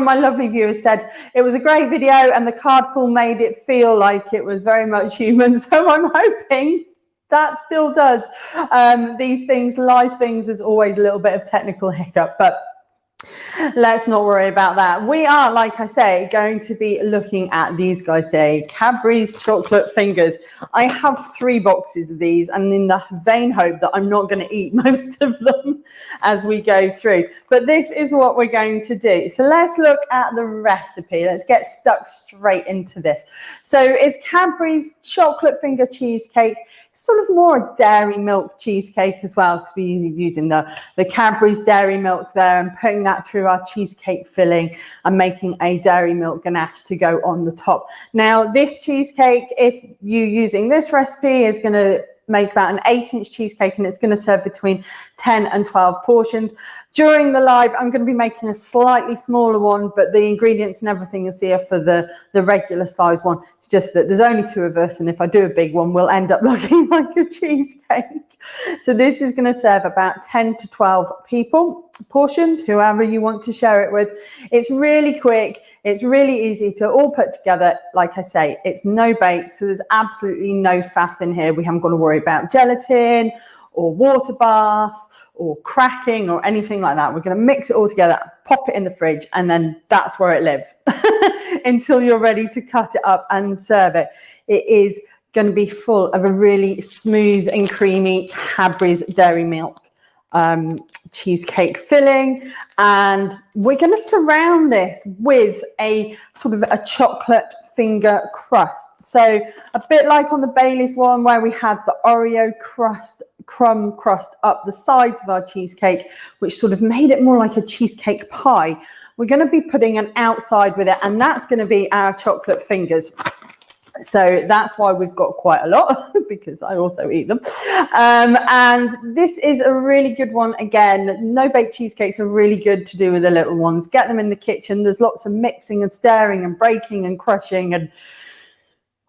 my lovely viewers said it was a great video and the cardful made it feel like it was very much human. So I'm hoping that still does. Um, these things, live things, is always a little bit of technical hiccup, but Let's not worry about that. We are, like I say, going to be looking at these guys say Cadbury's chocolate fingers. I have three boxes of these and in the vain hope that I'm not going to eat most of them as we go through. But this is what we're going to do. So let's look at the recipe. Let's get stuck straight into this. So it's Cadbury's chocolate finger cheesecake sort of more dairy milk cheesecake as well because we're using the, the Cadbury's dairy milk there and putting that through our cheesecake filling and making a dairy milk ganache to go on the top. Now this cheesecake, if you're using this recipe, is going to make about an eight inch cheesecake and it's going to serve between 10 and 12 portions. During the live, I'm going to be making a slightly smaller one, but the ingredients and everything you'll see are for the, the regular size one. It's just that there's only two of us, and if I do a big one, we'll end up looking like a cheesecake. So this is going to serve about 10 to 12 people portions, whoever you want to share it with. It's really quick. It's really easy to all put together. Like I say, it's no bake, so there's absolutely no faff in here. We haven't got to worry about gelatin or water baths or cracking or anything like that. We're going to mix it all together, pop it in the fridge, and then that's where it lives until you're ready to cut it up and serve it. It is going to be full of a really smooth and creamy Cadbury's dairy milk um, cheesecake filling. And we're going to surround this with a sort of a chocolate finger crust. So a bit like on the Bailey's one where we had the Oreo crust, crumb crust up the sides of our cheesecake, which sort of made it more like a cheesecake pie. We're going to be putting an outside with it, and that's going to be our chocolate fingers. So that's why we've got quite a lot because I also eat them. Um, and this is a really good one. Again, no bake cheesecakes are really good to do with the little ones. Get them in the kitchen. There's lots of mixing and stirring and breaking and crushing and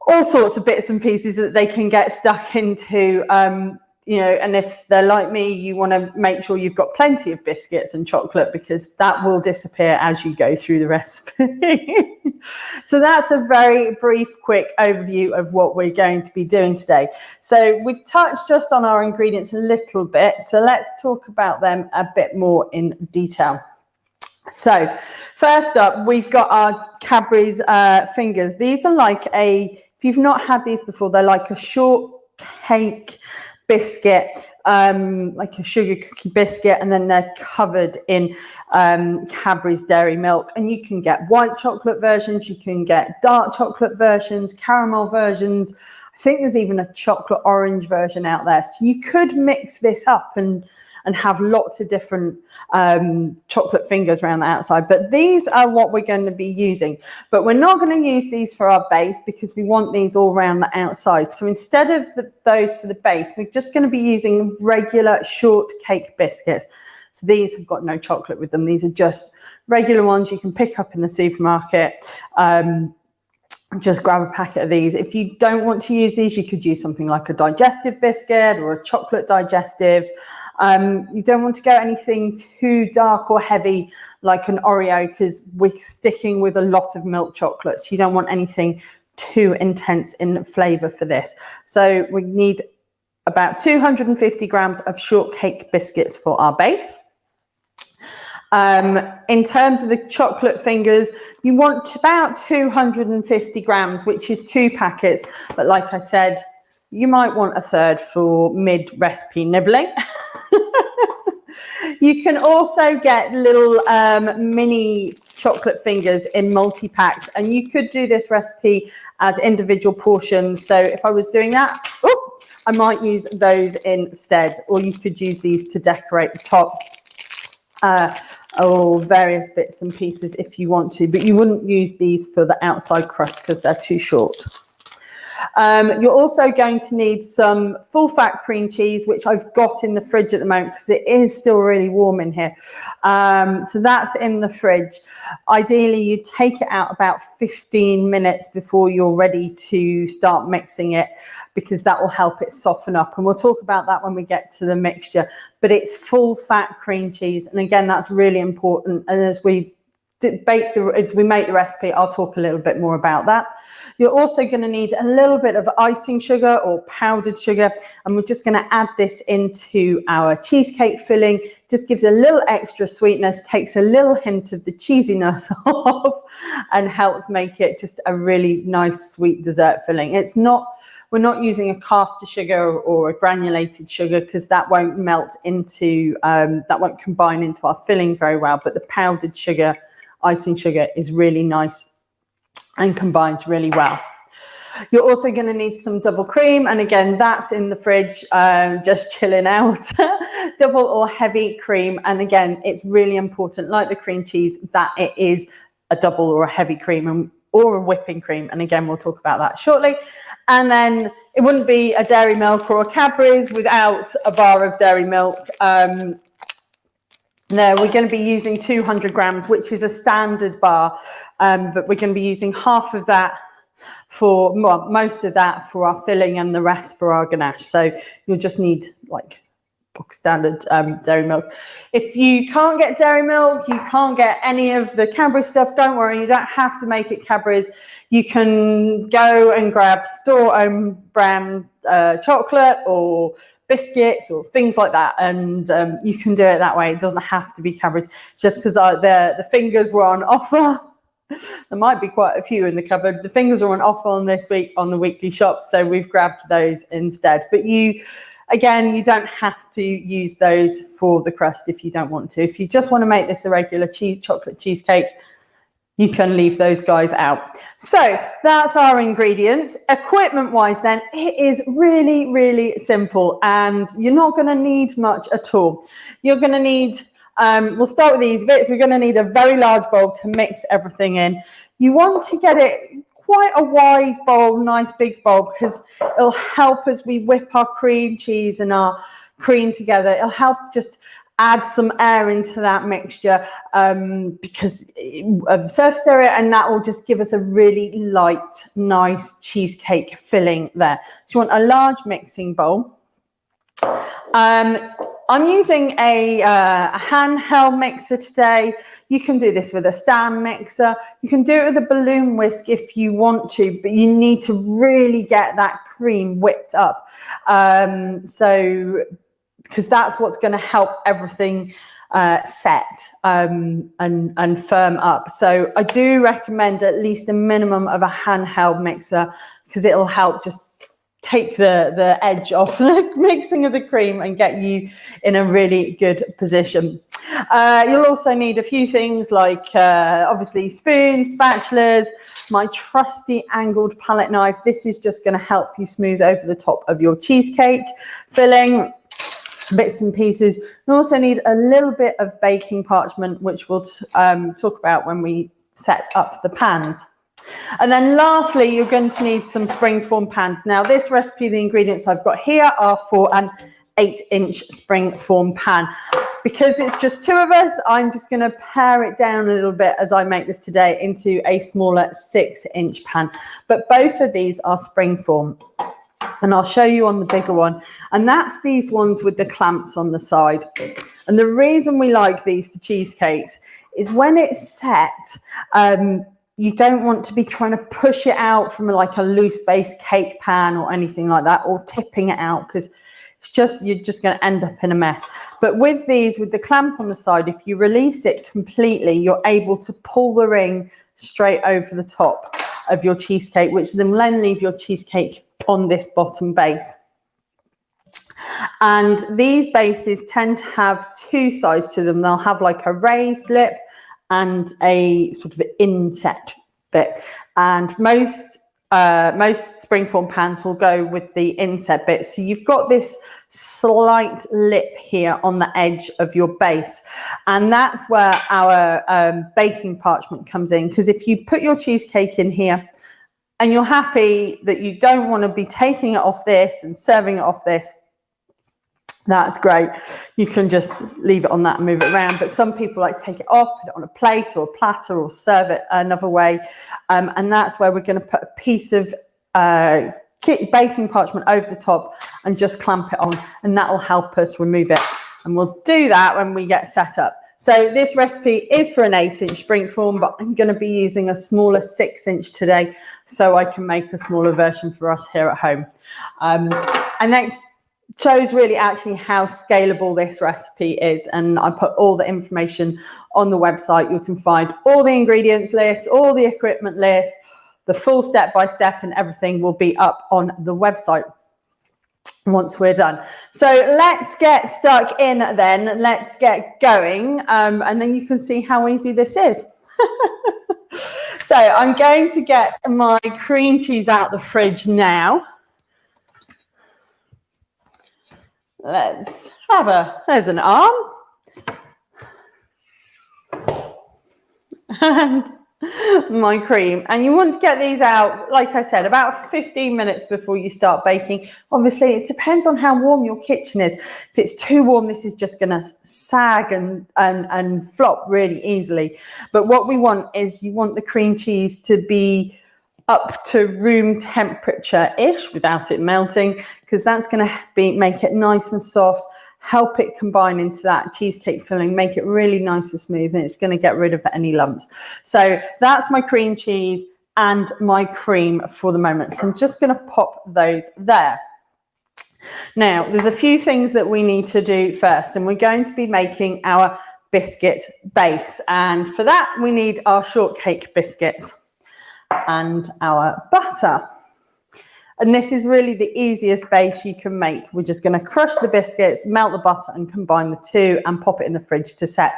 all sorts of bits and pieces that they can get stuck into. Um, you know, and if they're like me, you want to make sure you've got plenty of biscuits and chocolate because that will disappear as you go through the recipe. so that's a very brief, quick overview of what we're going to be doing today. So we've touched just on our ingredients a little bit. So let's talk about them a bit more in detail. So first up, we've got our Cadbury's uh, fingers. These are like a, if you've not had these before, they're like a short cake biscuit, um, like a sugar cookie biscuit, and then they're covered in um, Cadbury's dairy milk. And you can get white chocolate versions, you can get dark chocolate versions, caramel versions. I think there's even a chocolate orange version out there. So you could mix this up and and have lots of different um, chocolate fingers around the outside. But these are what we're going to be using. But we're not going to use these for our base because we want these all around the outside. So instead of the, those for the base, we're just going to be using regular shortcake biscuits. So these have got no chocolate with them. These are just regular ones you can pick up in the supermarket. Um, just grab a packet of these. If you don't want to use these, you could use something like a digestive biscuit or a chocolate digestive. Um, you don't want to go anything too dark or heavy like an Oreo because we're sticking with a lot of milk chocolates. You don't want anything too intense in flavor for this. So we need about 250 grams of shortcake biscuits for our base. Um, in terms of the chocolate fingers, you want about 250 grams, which is two packets. But like I said, you might want a third for mid recipe nibbling. you can also get little um, mini chocolate fingers in multi-packs and you could do this recipe as individual portions. So if I was doing that, oh, I might use those instead, or you could use these to decorate the top. Uh, or various bits and pieces if you want to, but you wouldn't use these for the outside crust because they're too short. Um, you're also going to need some full fat cream cheese, which I've got in the fridge at the moment because it is still really warm in here. Um, so that's in the fridge. Ideally, you take it out about 15 minutes before you're ready to start mixing it because that will help it soften up. And we'll talk about that when we get to the mixture. But it's full fat cream cheese. And again, that's really important. And as we bake the, as we make the recipe, I'll talk a little bit more about that. You're also going to need a little bit of icing sugar or powdered sugar, and we're just going to add this into our cheesecake filling. Just gives a little extra sweetness, takes a little hint of the cheesiness off, and helps make it just a really nice sweet dessert filling. It's not we're not using a caster sugar or a granulated sugar because that won't melt into, um, that won't combine into our filling very well. But the powdered sugar icing sugar is really nice and combines really well. You're also going to need some double cream. And again, that's in the fridge, um, just chilling out. double or heavy cream. And again, it's really important, like the cream cheese, that it is a double or a heavy cream and, or a whipping cream. And again, we'll talk about that shortly. And then it wouldn't be a dairy milk or a Cadbury's without a bar of dairy milk. Um, no, we're going to be using 200 grams, which is a standard bar, um, but we're going to be using half of that for well, most of that for our filling and the rest for our ganache. So you'll just need like book standard um, dairy milk. If you can't get dairy milk, you can't get any of the Cadbury stuff, don't worry, you don't have to make it Cadbury's. You can go and grab store own brand uh, chocolate or biscuits or things like that. And um, you can do it that way. It doesn't have to be Cadbury's just because the, the fingers were on offer. there might be quite a few in the cupboard. The fingers are on offer on this week on the weekly shop. So we've grabbed those instead. But you, again, you don't have to use those for the crust if you don't want to. If you just want to make this a regular cheese, chocolate cheesecake, you can leave those guys out. So that's our ingredients. Equipment wise then, it is really, really simple and you're not gonna need much at all. You're gonna need, um, we'll start with these bits. We're gonna need a very large bowl to mix everything in. You want to get it quite a wide bowl, nice big bowl, because it'll help as we whip our cream cheese and our cream together. It'll help just add some air into that mixture um, because of surface area and that will just give us a really light, nice cheesecake filling there. So you want a large mixing bowl. Um, I'm using a, uh, a, handheld mixer today. You can do this with a stand mixer. You can do it with a balloon whisk if you want to, but you need to really get that cream whipped up. Um, so because that's what's going to help everything uh, set um, and, and firm up. So I do recommend at least a minimum of a handheld mixer because it'll help just take the, the edge off the mixing of the cream and get you in a really good position. Uh, you'll also need a few things like uh, obviously spoons, spatulas, my trusty angled palette knife. This is just going to help you smooth over the top of your cheesecake filling bits and pieces. You also need a little bit of baking parchment, which we'll um, talk about when we set up the pans. And then lastly, you're going to need some springform pans. Now this recipe, the ingredients I've got here are for an eight inch springform pan. Because it's just two of us, I'm just going to pare it down a little bit as I make this today into a smaller six inch pan. But both of these are springform and I'll show you on the bigger one. And that's these ones with the clamps on the side. And the reason we like these for cheesecakes is when it's set, um, you don't want to be trying to push it out from like a loose base cake pan or anything like that, or tipping it out because it's just, you're just going to end up in a mess. But with these, with the clamp on the side, if you release it completely, you're able to pull the ring straight over the top of your cheesecake, which then then leave your cheesecake on this bottom base. And these bases tend to have two sides to them. They'll have like a raised lip and a sort of inset bit. And most uh, most springform pans will go with the inset bit. So you've got this slight lip here on the edge of your base. And that's where our um, baking parchment comes in. Because if you put your cheesecake in here and you're happy that you don't want to be taking it off this and serving it off this, that's great. You can just leave it on that and move it around. But some people like to take it off, put it on a plate or a platter or serve it another way. Um, and that's where we're going to put a piece of uh, baking parchment over the top and just clamp it on. And that will help us remove it. And we'll do that when we get set up. So this recipe is for an eight inch spring form, but I'm going to be using a smaller six inch today so I can make a smaller version for us here at home. Um, and that shows really actually how scalable this recipe is. And I put all the information on the website. You can find all the ingredients list, all the equipment list, the full step by step and everything will be up on the website once we're done. So let's get stuck in then. Let's get going. Um, and then you can see how easy this is. so I'm going to get my cream cheese out the fridge now. Let's have a, there's an arm. And my cream. And you want to get these out like I said about 15 minutes before you start baking. Obviously it depends on how warm your kitchen is. If it's too warm this is just going to sag and and and flop really easily. But what we want is you want the cream cheese to be up to room temperature ish without it melting because that's going to be make it nice and soft help it combine into that cheesecake filling, make it really nice and smooth, and it's going to get rid of any lumps. So that's my cream cheese and my cream for the moment. So I'm just going to pop those there. Now, there's a few things that we need to do first, and we're going to be making our biscuit base. And for that, we need our shortcake biscuits and our butter. And this is really the easiest base you can make. We're just going to crush the biscuits, melt the butter and combine the two and pop it in the fridge to set.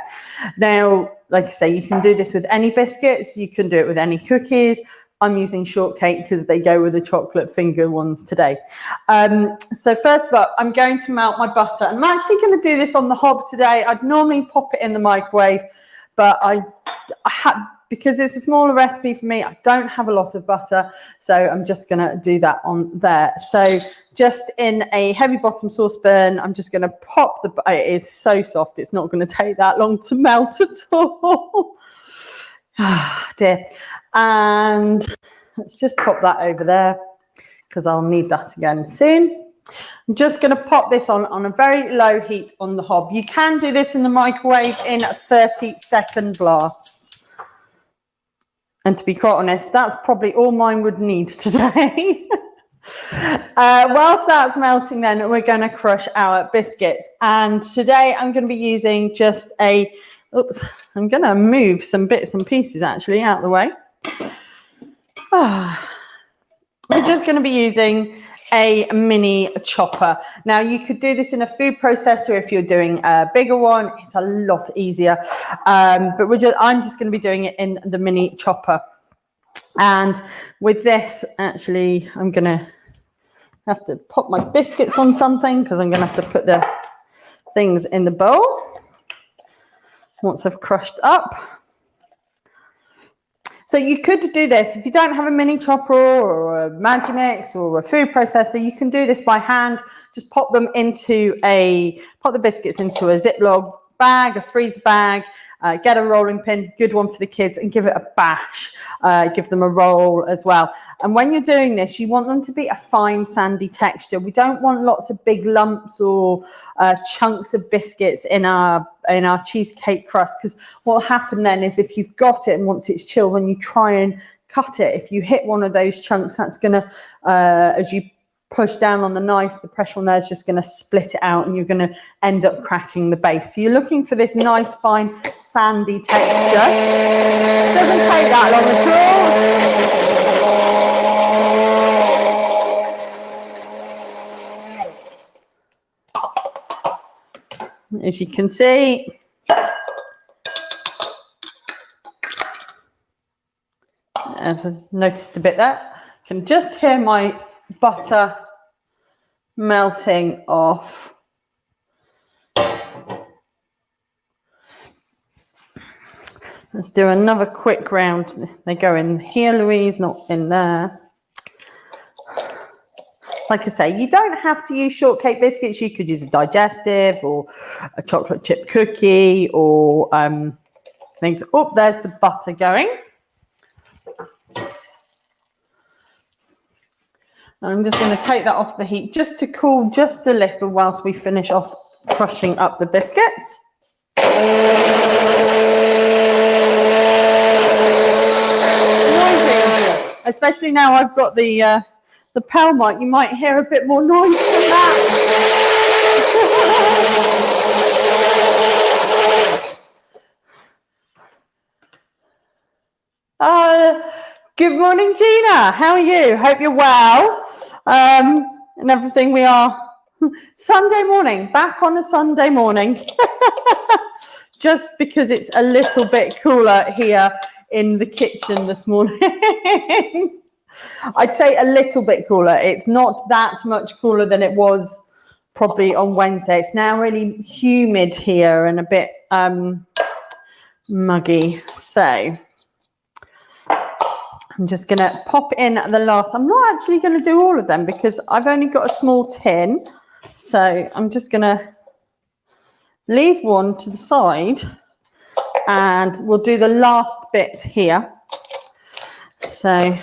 Now, like I say, you can do this with any biscuits. You can do it with any cookies. I'm using shortcake because they go with the chocolate finger ones today. Um, so first of all, I'm going to melt my butter. I'm actually going to do this on the hob today. I'd normally pop it in the microwave, but I, I had because it's a smaller recipe for me, I don't have a lot of butter, so I'm just going to do that on there. So just in a heavy bottom saucepan, I'm just going to pop the, it is so soft, it's not going to take that long to melt at all. Ah, dear. And let's just pop that over there because I'll need that again soon. I'm just going to pop this on on a very low heat on the hob. You can do this in the microwave in 30 second blasts. And to be quite honest, that's probably all mine would need today. uh, whilst that's melting then, we're going to crush our biscuits. And today I'm going to be using just a, oops, I'm going to move some bits and pieces actually out of the way. Ah, we're just going to be using a mini chopper. Now you could do this in a food processor if you're doing a bigger one. It's a lot easier, um, but we're just, I'm just going to be doing it in the mini chopper. And with this, actually, I'm going to have to pop my biscuits on something because I'm going to have to put the things in the bowl once I've crushed up. So you could do this if you don't have a mini chopper or a Magimix or a food processor. You can do this by hand. Just pop them into a pop the biscuits into a Ziploc bag, a freezer bag, uh, get a rolling pin, good one for the kids, and give it a bash. Uh, give them a roll as well. And when you're doing this, you want them to be a fine sandy texture. We don't want lots of big lumps or uh, chunks of biscuits in our in our cheesecake crust because what will happen then is if you've got it and once it's chilled, when you try and cut it, if you hit one of those chunks, that's going to, uh, as you push down on the knife, the pressure on there is just going to split it out and you're going to end up cracking the base. So you're looking for this nice, fine, sandy texture. Doesn't take that long at all. As you can see, as I noticed a bit there, can just hear my butter melting off. Let's do another quick round. They go in here, Louise, not in there. Like I say, you don't have to use shortcake biscuits. You could use a digestive or a chocolate chip cookie or um, things. Oh, there's the butter going. I'm just going to take that off the heat just to cool just a little whilst we finish off crushing up the biscuits. Noisy. Especially now I've got the uh, the lapel mic, you might hear a bit more noise than that. uh, good morning, Gina. How are you? Hope you're well um, and everything. We are Sunday morning, back on a Sunday morning, just because it's a little bit cooler here in the kitchen this morning. I'd say a little bit cooler. It's not that much cooler than it was probably on Wednesday. It's now really humid here and a bit um, muggy. So I'm just going to pop in the last. I'm not actually going to do all of them because I've only got a small tin. So I'm just going to leave one to the side and we'll do the last bits here. So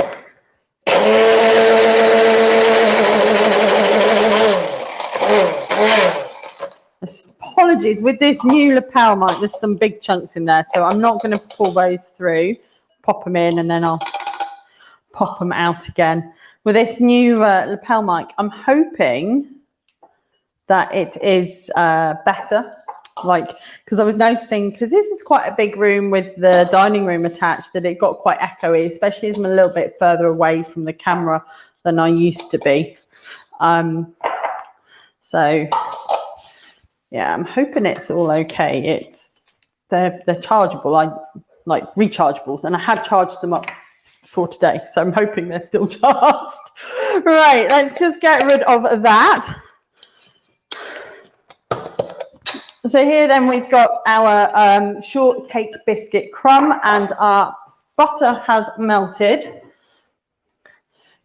Apologies, with this new lapel mic, there's some big chunks in there, so I'm not going to pull those through, pop them in, and then I'll pop them out again. With this new uh, lapel mic, I'm hoping that it is uh, better like because I was noticing because this is quite a big room with the dining room attached that it got quite echoey, especially as I'm a little bit further away from the camera than I used to be. Um, so yeah, I'm hoping it's all okay. It's they're they're chargeable. I like rechargeables, and I had charged them up for today, so I'm hoping they're still charged. right, let's just get rid of that. So here then we've got our um, shortcake biscuit crumb and our butter has melted.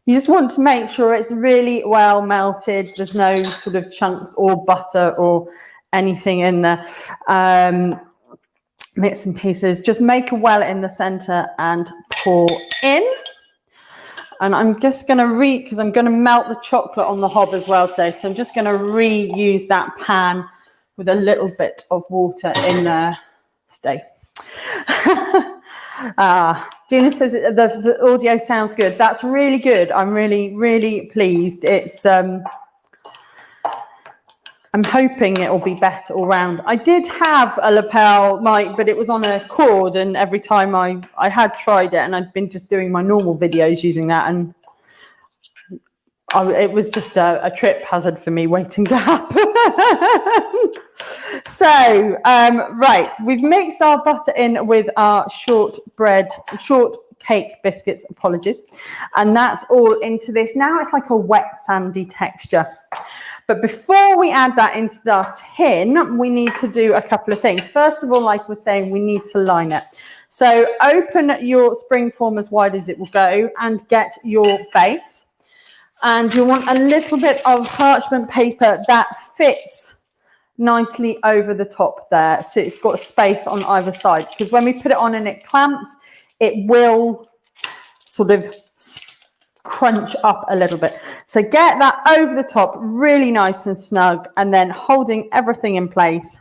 You just want to make sure it's really well melted. There's no sort of chunks or butter or anything in there. Um, bits and pieces. Just make a well in the center and pour in. And I'm just going to re, because I'm going to melt the chocolate on the hob as well today. So I'm just going to reuse that pan with a little bit of water in there. Stay. ah, Gina says the, the audio sounds good. That's really good. I'm really, really pleased. It's, um, I'm hoping it will be better all round. I did have a lapel mic, but it was on a cord, and every time I, I had tried it, and I'd been just doing my normal videos using that, and I, it was just a, a, trip hazard for me waiting to happen. so, um, right, we've mixed our butter in with our short bread, short cake biscuits, apologies. And that's all into this. Now it's like a wet sandy texture. But before we add that into the tin, we need to do a couple of things. First of all, like we're saying, we need to line it. So open your spring form as wide as it will go and get your base and you want a little bit of parchment paper that fits nicely over the top there. So it's got space on either side because when we put it on and it clamps, it will sort of crunch up a little bit. So get that over the top, really nice and snug, and then holding everything in place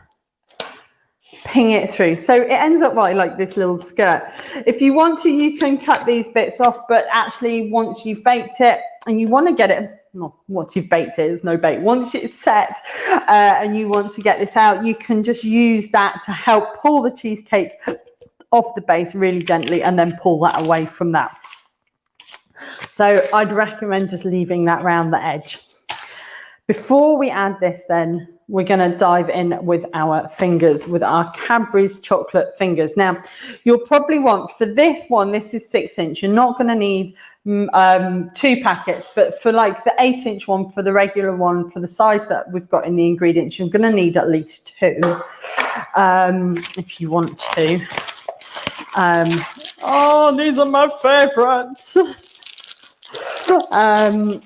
ping it through. So it ends up right like this little skirt. If you want to, you can cut these bits off, but actually once you've baked it and you want to get it, no, once you've baked it, there's no bake. Once it's set uh, and you want to get this out, you can just use that to help pull the cheesecake off the base really gently and then pull that away from that. So I'd recommend just leaving that round the edge. Before we add this then, we're going to dive in with our fingers, with our Cadbury's chocolate fingers. Now, you'll probably want, for this one, this is six inch, you're not going to need mm, um, two packets, but for like the eight inch one, for the regular one, for the size that we've got in the ingredients, you're going to need at least two um, if you want to. Um, oh, these are my favorites. um,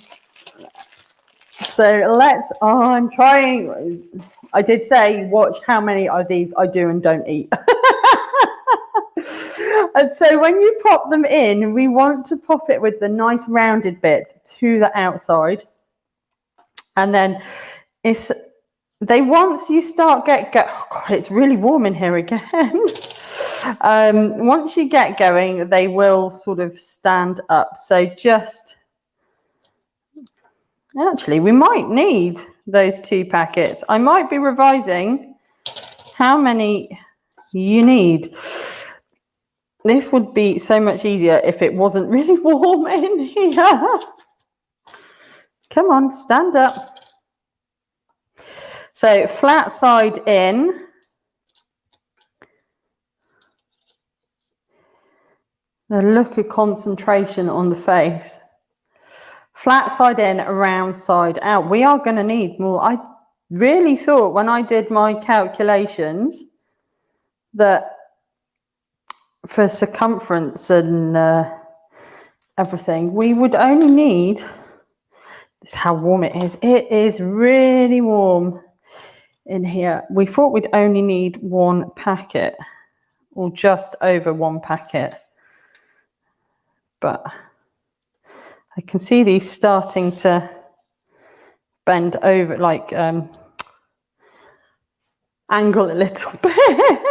so let's, oh, I'm trying. I did say, watch how many of these I do and don't eat. and so when you pop them in, we want to pop it with the nice rounded bit to the outside. And then it's they once you start get go oh God, it's really warm in here again. um, once you get going, they will sort of stand up. So just actually, we might need those two packets. I might be revising how many you need. This would be so much easier if it wasn't really warm in here. Come on, stand up. So flat side in. The look of concentration on the face. Flat side in, round side out. We are going to need more. I really thought when I did my calculations that for circumference and uh, everything, we would only need, this is how warm it is. It is really warm in here. We thought we'd only need one packet or just over one packet. But I can see these starting to bend over, like um, angle a little bit.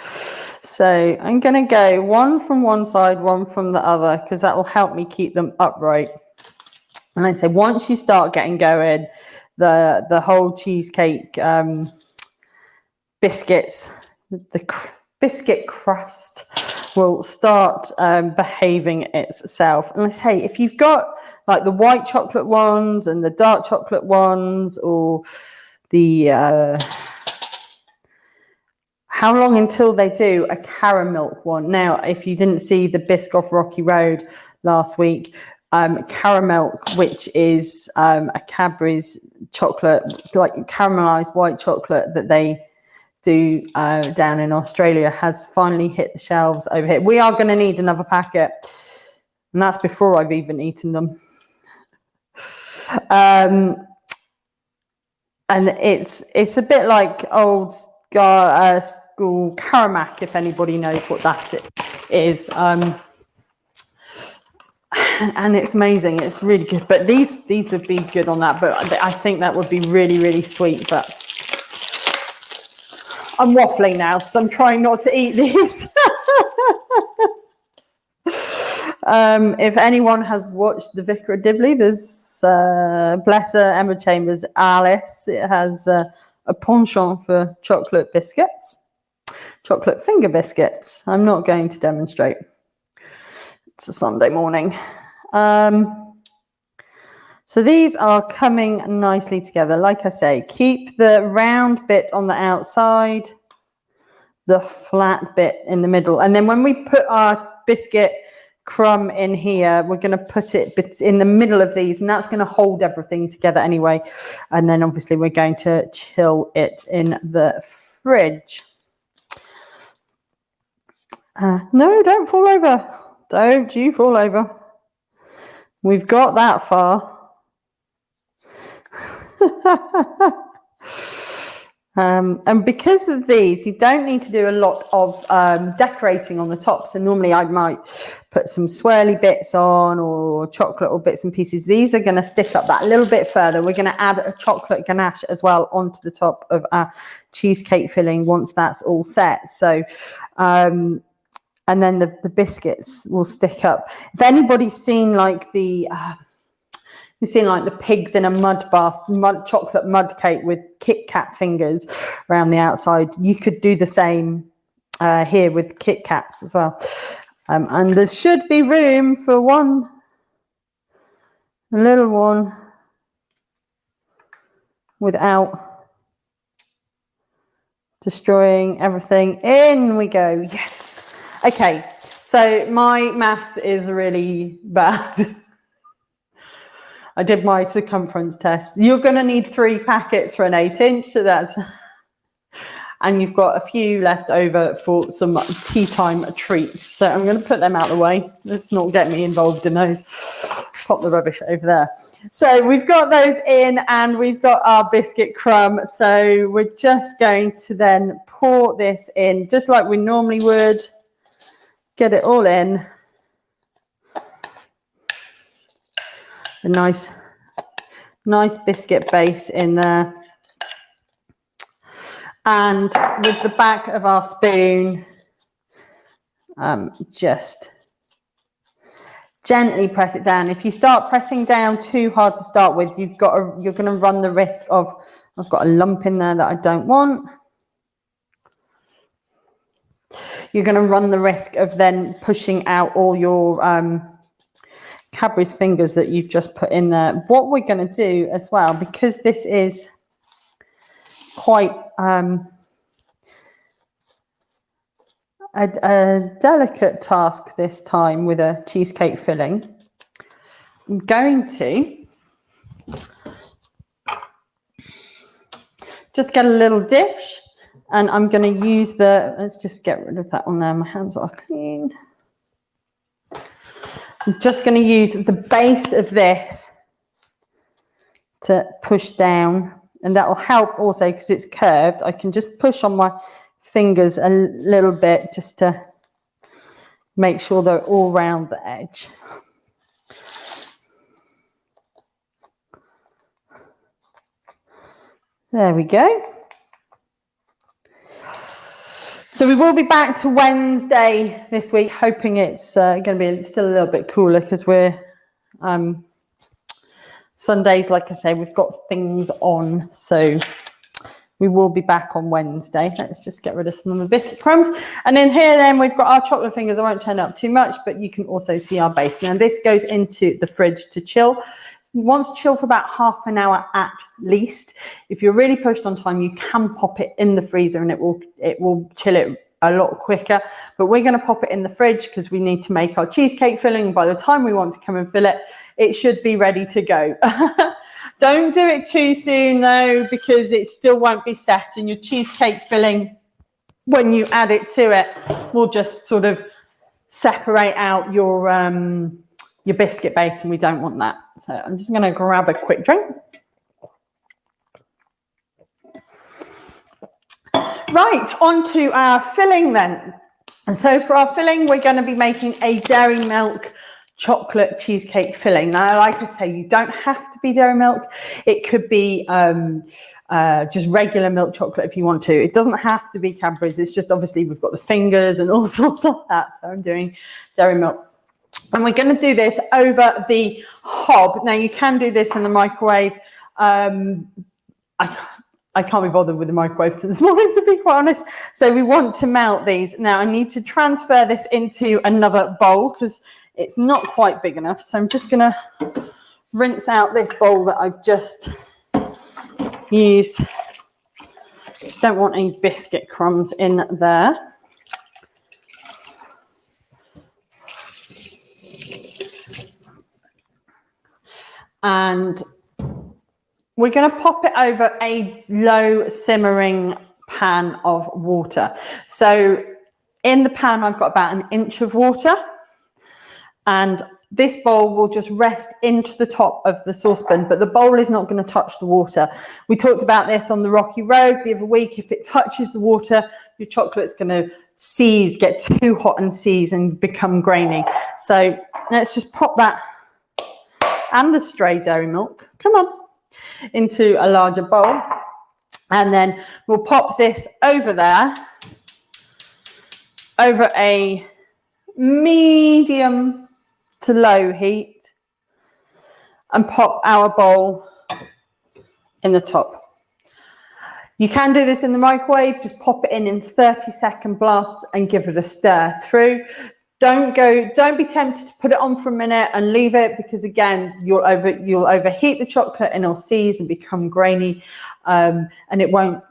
so I'm going to go one from one side, one from the other, because that will help me keep them upright. And I say once you start getting going, the the whole cheesecake um, biscuits, the cr biscuit crust will start um, behaving itself. And let's say if you've got like the white chocolate ones and the dark chocolate ones or the uh, how long until they do a caramel one? Now, if you didn't see the Biscoff Rocky Road last week, um, Caramilk, which is um, a Cadbury's chocolate, like caramelized white chocolate that they do uh, down in Australia, has finally hit the shelves over here. We are going to need another packet, and that's before I've even eaten them. um, and it's it's a bit like old uh, school Caramac, if anybody knows what that is. Um, and it's amazing. It's really good. But these these would be good on that. But I think that would be really really sweet. But I'm waffling now because I'm trying not to eat these. um, if anyone has watched The Vicar of Dibley, there's uh, bless her Emma Chambers Alice. It has uh, a penchant for chocolate biscuits, chocolate finger biscuits. I'm not going to demonstrate. It's a Sunday morning. Um, so these are coming nicely together. Like I say, keep the round bit on the outside, the flat bit in the middle. And then when we put our biscuit crumb in here, we're going to put it in the middle of these and that's going to hold everything together anyway. And then obviously we're going to chill it in the fridge. Uh, no, don't fall over. Don't you fall over. We've got that far. um, and because of these, you don't need to do a lot of um, decorating on the top. So normally I might put some swirly bits on or chocolate or bits and pieces. These are going to stick up that little bit further. We're going to add a chocolate ganache as well onto the top of our cheesecake filling once that's all set. So um, and then the, the biscuits will stick up. If anybody's seen like the, uh, you've seen like the pigs in a mud bath, mud chocolate mud cake with Kit Kat fingers around the outside, you could do the same uh, here with Kit Kats as well. Um, and there should be room for one, a little one without destroying everything. In we go. Yes. Okay, so my maths is really bad. I did my circumference test. You're going to need three packets for an eight inch, so that's, and you've got a few left over for some tea time treats. So I'm going to put them out of the way. Let's not get me involved in those. Pop the rubbish over there. So we've got those in and we've got our biscuit crumb. So we're just going to then pour this in just like we normally would get it all in. A nice, nice biscuit base in there. And with the back of our spoon, um, just gently press it down. If you start pressing down too hard to start with, you've got a, you're going to run the risk of, I've got a lump in there that I don't want. You're going to run the risk of then pushing out all your um, Cadbury's fingers that you've just put in there. What we're going to do as well, because this is quite um, a, a delicate task this time with a cheesecake filling. I'm going to just get a little dish and I'm going to use the, let's just get rid of that one there. My hands are clean. I'm just going to use the base of this to push down and that will help also because it's curved. I can just push on my fingers a little bit just to make sure they're all round the edge. There we go. So we will be back to Wednesday this week, hoping it's uh, going to be still a little bit cooler because we're um, Sundays, like I say, we've got things on. So we will be back on Wednesday. Let's just get rid of some of the biscuit crumbs. And in here then we've got our chocolate fingers. I won't turn up too much, but you can also see our base. Now this goes into the fridge to chill. Once chill for about half an hour at least. If you're really pushed on time, you can pop it in the freezer and it will it will chill it a lot quicker. But we're going to pop it in the fridge because we need to make our cheesecake filling. By the time we want to come and fill it, it should be ready to go. Don't do it too soon though, because it still won't be set and your cheesecake filling, when you add it to it, will just sort of separate out your, um, your biscuit base and we don't want that. So I'm just going to grab a quick drink. Right, on to our filling then. And so for our filling, we're going to be making a dairy milk chocolate cheesecake filling. Now, like I say, you don't have to be dairy milk. It could be um, uh, just regular milk chocolate if you want to. It doesn't have to be Cadbury's. It's just obviously we've got the fingers and all sorts of that. So I'm doing dairy milk. And we're going to do this over the hob. Now, you can do this in the microwave. Um, I, I can't be bothered with the microwave this morning, to be quite honest. So we want to melt these. Now I need to transfer this into another bowl because it's not quite big enough. So I'm just going to rinse out this bowl that I've just used. Don't want any biscuit crumbs in there. And we're going to pop it over a low simmering pan of water. So in the pan, I've got about an inch of water and this bowl will just rest into the top of the saucepan, but the bowl is not going to touch the water. We talked about this on the rocky road the other week. If it touches the water, your chocolate's going to seize, get too hot and seize and become grainy. So let's just pop that and the stray dairy milk. Come on into a larger bowl. And then we'll pop this over there, over a medium to low heat and pop our bowl in the top. You can do this in the microwave, just pop it in in 30 second blasts and give it a stir through don't go don't be tempted to put it on for a minute and leave it because again you'll over you'll overheat the chocolate and it'll seize and become grainy. Um, and it won't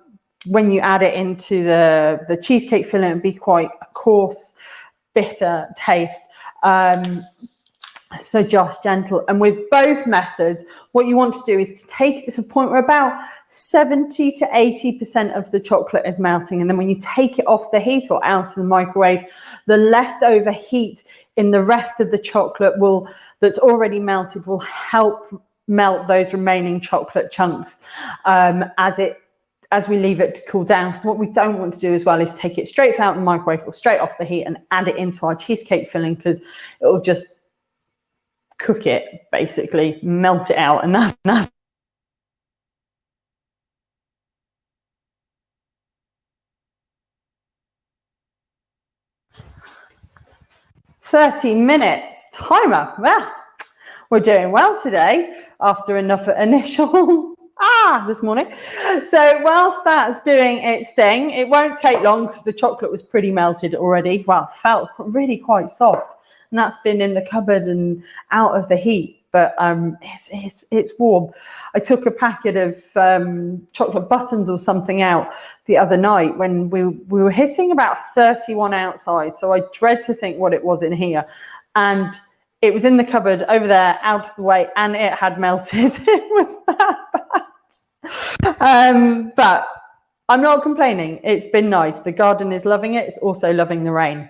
when you add it into the the cheesecake filling and be quite a coarse bitter taste. Um, so just gentle. And with both methods, what you want to do is to take it to a point where about 70 to 80% of the chocolate is melting. And then when you take it off the heat or out of the microwave, the leftover heat in the rest of the chocolate will that's already melted will help melt those remaining chocolate chunks um, as it as we leave it to cool down. Because what we don't want to do as well is take it straight out of the microwave or straight off the heat and add it into our cheesecake filling because it will just cook it basically, melt it out, and that's that's Thirty minutes timer. Well, we're doing well today after enough initial ah this morning. So whilst that's doing its thing, it won't take long because the chocolate was pretty melted already. Well, felt really quite soft. And that's been in the cupboard and out of the heat but um, it's, it's, it's warm. I took a packet of um, chocolate buttons or something out the other night when we, we were hitting about 31 outside. So I dread to think what it was in here. And it was in the cupboard over there, out of the way, and it had melted. it was that bad. Um, but I'm not complaining. It's been nice. The garden is loving it. It's also loving the rain.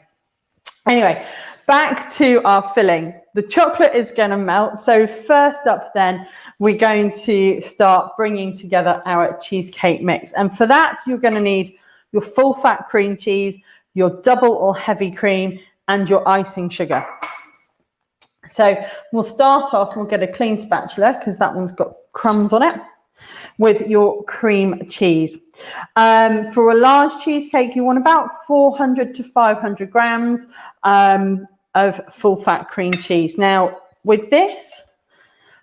Anyway, back to our filling. The chocolate is going to melt. So first up then, we're going to start bringing together our cheesecake mix. And for that, you're going to need your full fat cream cheese, your double or heavy cream, and your icing sugar. So we'll start off, we'll get a clean spatula because that one's got crumbs on it with your cream cheese. Um, for a large cheesecake, you want about 400 to 500 grams um, of full fat cream cheese. Now, with this,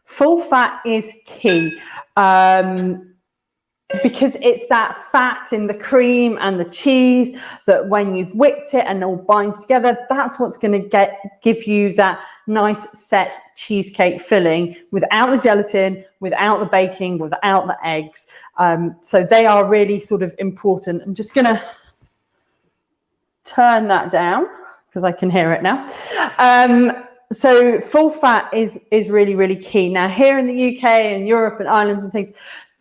full fat is key. Um, because it's that fat in the cream and the cheese that when you've whipped it and all binds together, that's what's going to get give you that nice set cheesecake filling without the gelatin, without the baking, without the eggs. Um, so they are really sort of important. I'm just going to turn that down because I can hear it now. Um, so full fat is is really really key now here in the UK and Europe and Ireland and things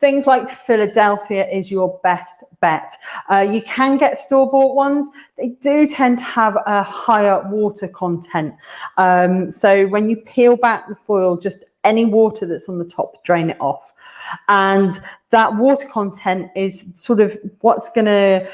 Things like Philadelphia is your best bet. Uh, you can get store-bought ones. They do tend to have a higher water content. Um, so when you peel back the foil, just any water that's on the top, drain it off. And that water content is sort of what's going to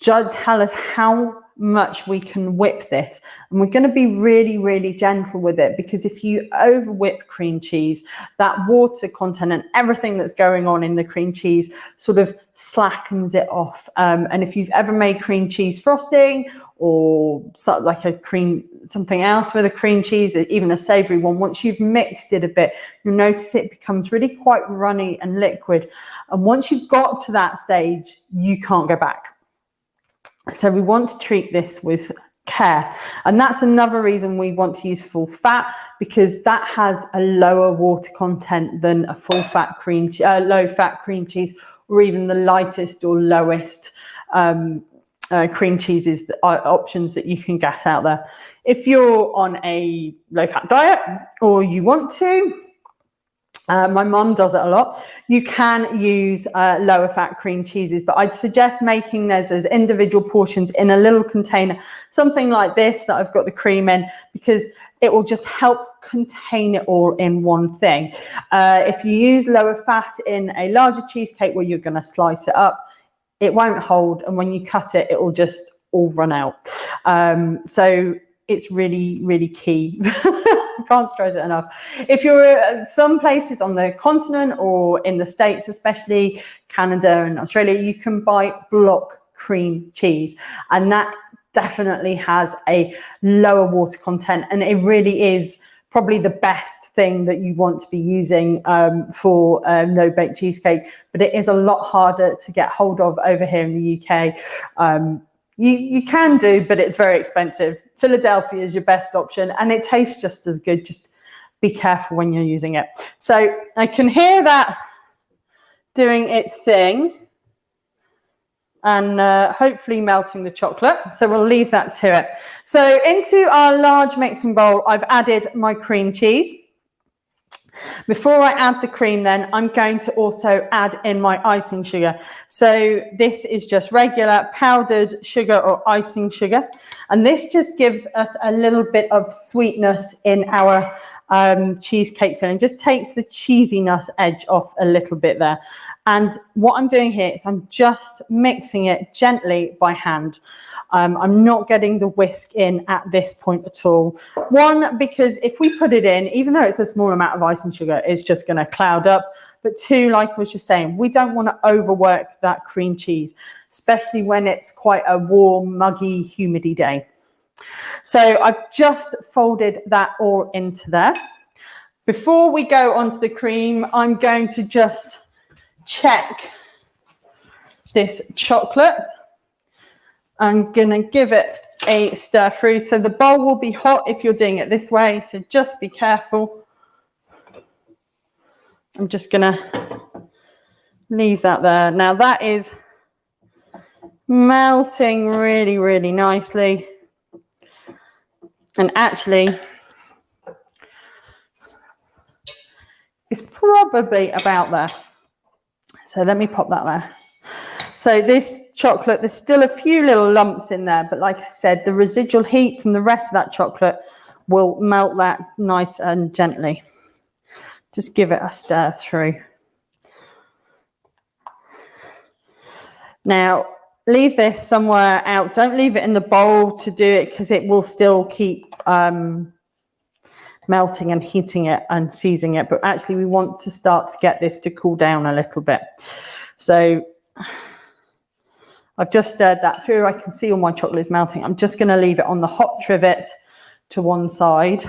tell us how much we can whip this. And we're going to be really, really gentle with it because if you over whip cream cheese, that water content and everything that's going on in the cream cheese sort of slackens it off. Um, and if you've ever made cream cheese frosting or sort of like a cream, something else with a cream cheese, even a savory one, once you've mixed it a bit, you'll notice it becomes really quite runny and liquid. And once you've got to that stage, you can't go back. So we want to treat this with care. And that's another reason we want to use full fat because that has a lower water content than a full fat cream, uh, low fat cream cheese or even the lightest or lowest um, uh, cream cheeses uh, options that you can get out there. If you're on a low fat diet or you want to, uh, my mum does it a lot. You can use uh, lower fat cream cheeses, but I'd suggest making those as individual portions in a little container, something like this that I've got the cream in, because it will just help contain it all in one thing. Uh, if you use lower fat in a larger cheesecake where you're going to slice it up, it won't hold. And when you cut it, it will just all run out. Um, so it's really, really key. can't stress it enough. If you're at some places on the continent or in the States, especially Canada and Australia, you can buy block cream cheese. And that definitely has a lower water content. And it really is probably the best thing that you want to be using um, for um, no bake cheesecake, but it is a lot harder to get hold of over here in the UK. Um, you, you can do, but it's very expensive. Philadelphia is your best option and it tastes just as good. Just be careful when you're using it. So I can hear that doing its thing and uh, hopefully melting the chocolate. So we'll leave that to it. So into our large mixing bowl, I've added my cream cheese. Before I add the cream then, I'm going to also add in my icing sugar. So this is just regular powdered sugar or icing sugar. And this just gives us a little bit of sweetness in our um, cheesecake filling, just takes the cheesiness edge off a little bit there. And what I'm doing here is I'm just mixing it gently by hand. Um, I'm not getting the whisk in at this point at all. One, because if we put it in, even though it's a small amount of icing sugar, it's just going to cloud up. But two, like I was just saying, we don't want to overwork that cream cheese, especially when it's quite a warm, muggy, humidy day. So I've just folded that all into there. Before we go onto the cream, I'm going to just check this chocolate. I'm going to give it a stir through. So the bowl will be hot if you're doing it this way. So just be careful. I'm just to leave that there. Now that is melting really, really nicely. And actually, it's probably about there. So let me pop that there. So this chocolate, there's still a few little lumps in there, but like I said, the residual heat from the rest of that chocolate will melt that nice and gently. Just give it a stir through. Now, leave this somewhere out. Don't leave it in the bowl to do it because it will still keep um, melting and heating it and seizing it. But actually, we want to start to get this to cool down a little bit. So I've just stirred that through. I can see all my chocolate is melting. I'm just going to leave it on the hot trivet to one side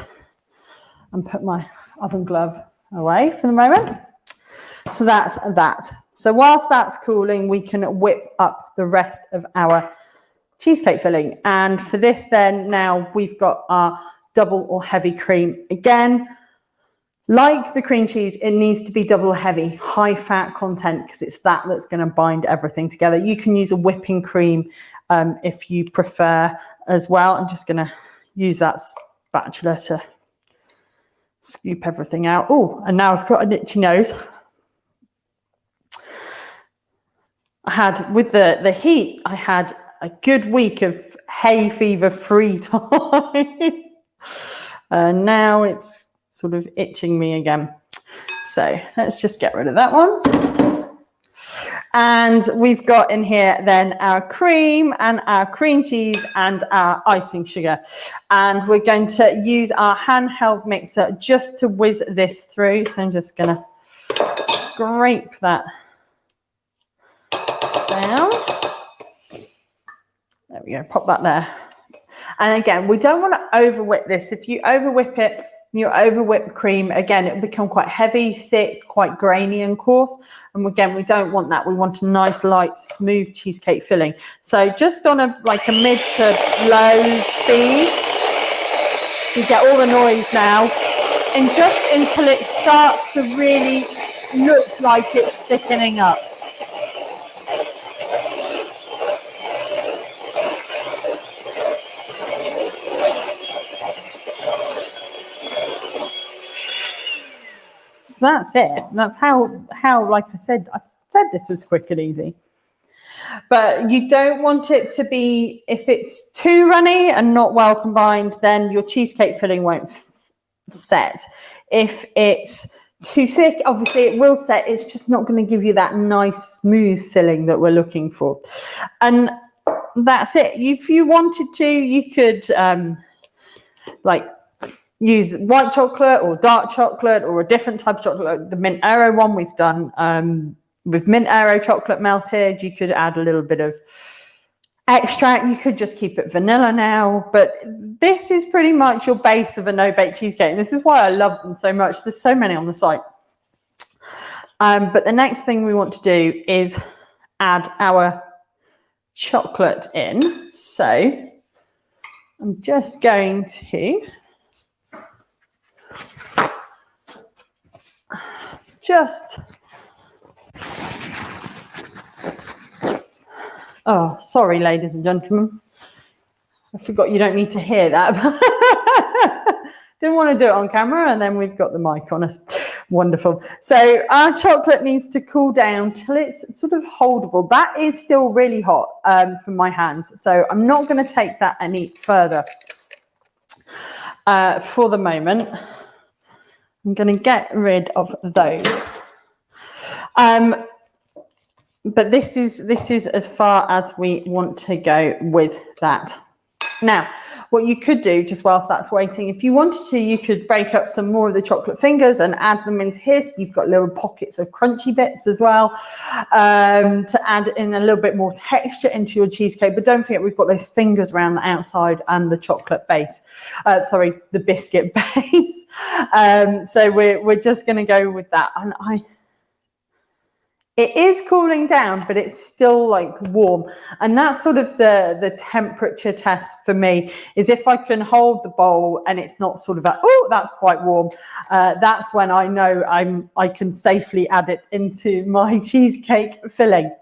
and put my oven glove away for the moment. So that's that. So whilst that's cooling, we can whip up the rest of our cheesecake filling. And for this then, now we've got our double or heavy cream. Again, like the cream cheese, it needs to be double heavy, high fat content, because it's that that's going to bind everything together. You can use a whipping cream um, if you prefer as well. I'm just going to use that spatula to scoop everything out. Oh, and now I've got an itchy nose. I had with the the heat, I had a good week of hay fever free time. and now it's sort of itching me again. So let's just get rid of that one. And we've got in here then our cream and our cream cheese and our icing sugar. And we're going to use our handheld mixer just to whiz this through. So I'm just going to scrape that down. There we go, pop that there. And again, we don't want to over whip this. If you over whip it, you over whipped cream, again, it will become quite heavy, thick, quite grainy and coarse. And again, we don't want that. We want a nice, light, smooth cheesecake filling. So just on a like a mid to low speed, you get all the noise now. And just until it starts to really look like it's thickening up. That's it. That's how how like I said, I said this was quick and easy. But you don't want it to be if it's too runny and not well combined, then your cheesecake filling won't set. If it's too thick, obviously it will set. It's just not going to give you that nice smooth filling that we're looking for. And that's it. If you wanted to, you could um, like use white chocolate or dark chocolate or a different type of chocolate. the mint Aero one we've done um, with mint Aero chocolate melted. You could add a little bit of extract. You could just keep it vanilla now. But this is pretty much your base of a no-bake cheesecake. And this is why I love them so much. There's so many on the site. Um, but the next thing we want to do is add our chocolate in. So I'm just going to just. Oh sorry ladies and gentlemen. I forgot you don't need to hear that. Didn't want to do it on camera and then we've got the mic on us. Wonderful. So our chocolate needs to cool down till it's sort of holdable. That is still really hot um, from my hands so i'm not going to take that any further uh, for the moment I'm going to get rid of those. Um, but this is this is as far as we want to go with that. Now, what you could do just whilst that's waiting, if you wanted to, you could break up some more of the chocolate fingers and add them into here. So you've got little pockets of crunchy bits as well um, to add in a little bit more texture into your cheesecake. But don't forget, we've got those fingers around the outside and the chocolate base. Uh, sorry, the biscuit base. um, so we're, we're just going to go with that. And I it is cooling down, but it's still like warm. And that's sort of the, the temperature test for me is if I can hold the bowl and it's not sort of oh, that's quite warm. Uh, that's when I know I'm, I can safely add it into my cheesecake filling.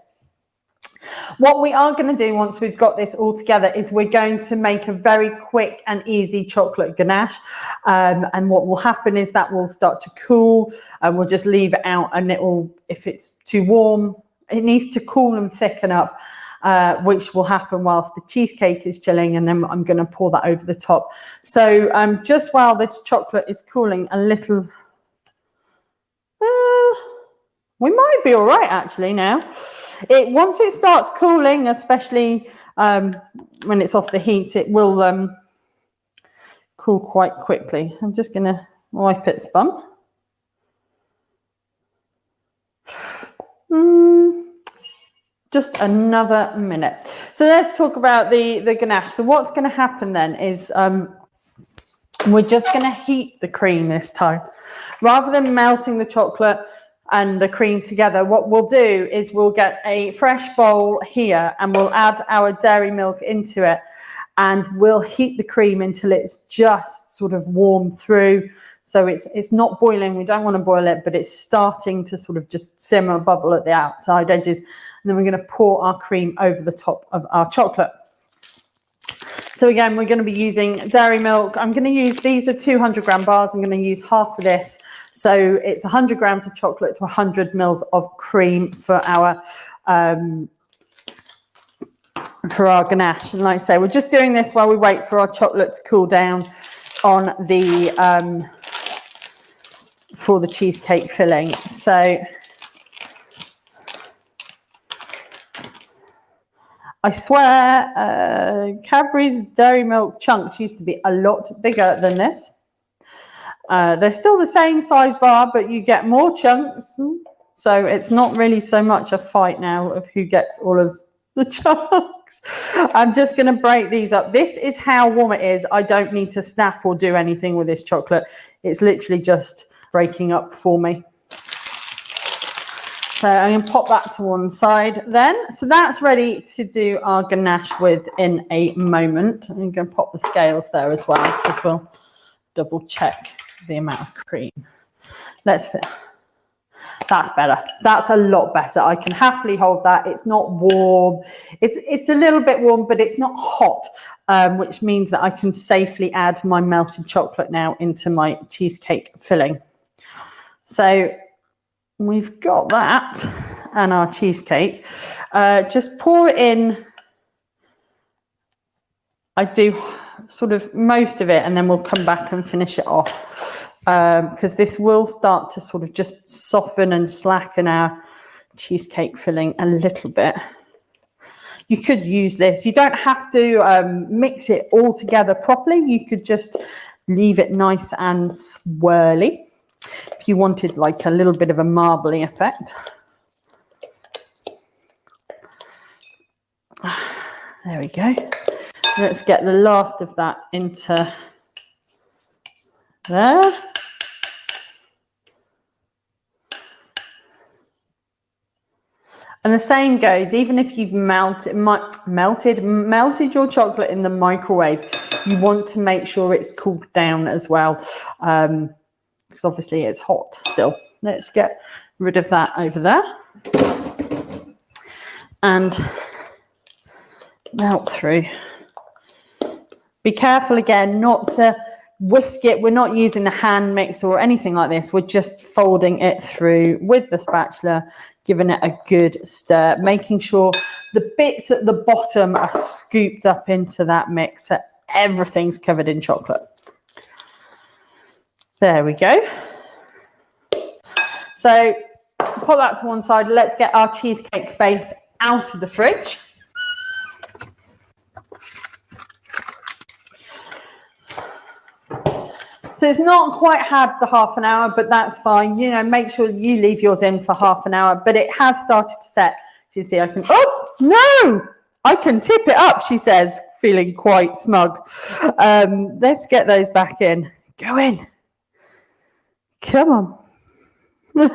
What we are going to do once we've got this all together is we're going to make a very quick and easy chocolate ganache. Um, and what will happen is that will start to cool and we'll just leave it out and it will, if it's too warm, it needs to cool and thicken up. Uh, which will happen whilst the cheesecake is chilling and then I'm going to pour that over the top. So um, just while this chocolate is cooling a little, we might be all right actually now. It Once it starts cooling, especially um, when it's off the heat, it will um, cool quite quickly. I'm just going to wipe its bum. Mm, just another minute. So let's talk about the, the ganache. So what's going to happen then is um, we're just going to heat the cream this time. Rather than melting the chocolate, and the cream together, what we'll do is we'll get a fresh bowl here and we'll add our dairy milk into it and we'll heat the cream until it's just sort of warm through. So it's it's not boiling. We don't want to boil it, but it's starting to sort of just simmer, bubble at the outside edges. And then we're going to pour our cream over the top of our chocolate. So again, we're going to be using dairy milk. I'm going to use, these are 200 gram bars. I'm going to use half of this. So it's 100 grams of chocolate to 100 mils of cream for our um, for our ganache. And like I say, we're just doing this while we wait for our chocolate to cool down on the um, for the cheesecake filling. So I swear, uh, Cadbury's Dairy Milk chunks used to be a lot bigger than this. Uh, they're still the same size bar, but you get more chunks. So it's not really so much a fight now of who gets all of the chunks. I'm just going to break these up. This is how warm it is. I don't need to snap or do anything with this chocolate. It's literally just breaking up for me. So I'm going to pop that to one side then. So that's ready to do our ganache with in a moment. I'm going to pop the scales there as well because we'll double check the amount of cream. Let's fit. That's better. That's a lot better. I can happily hold that. It's not warm. It's it's a little bit warm, but it's not hot, um, which means that I can safely add my melted chocolate now into my cheesecake filling. So we've got that and our cheesecake. Uh, just pour it in. I do sort of most of it and then we'll come back and finish it off because um, this will start to sort of just soften and slacken our cheesecake filling a little bit. You could use this. You don't have to um, mix it all together properly. You could just leave it nice and swirly if you wanted like a little bit of a marbly effect. There we go. Let's get the last of that into there. And the same goes, even if you've melted, melted, melted your chocolate in the microwave, you want to make sure it's cooled down as well. Um, because obviously it's hot still. Let's get rid of that over there. And melt through. Be careful again not to whisk it. We're not using a hand mixer or anything like this. We're just folding it through with the spatula, giving it a good stir, making sure the bits at the bottom are scooped up into that mixer. Everything's covered in chocolate. There we go. So put that to one side. Let's get our cheesecake base out of the fridge. So it's not quite had the half an hour, but that's fine. You know, make sure you leave yours in for half an hour, but it has started to set. You see, I can, oh, no, I can tip it up, she says, feeling quite smug. Um, let's get those back in. Go in. Come on.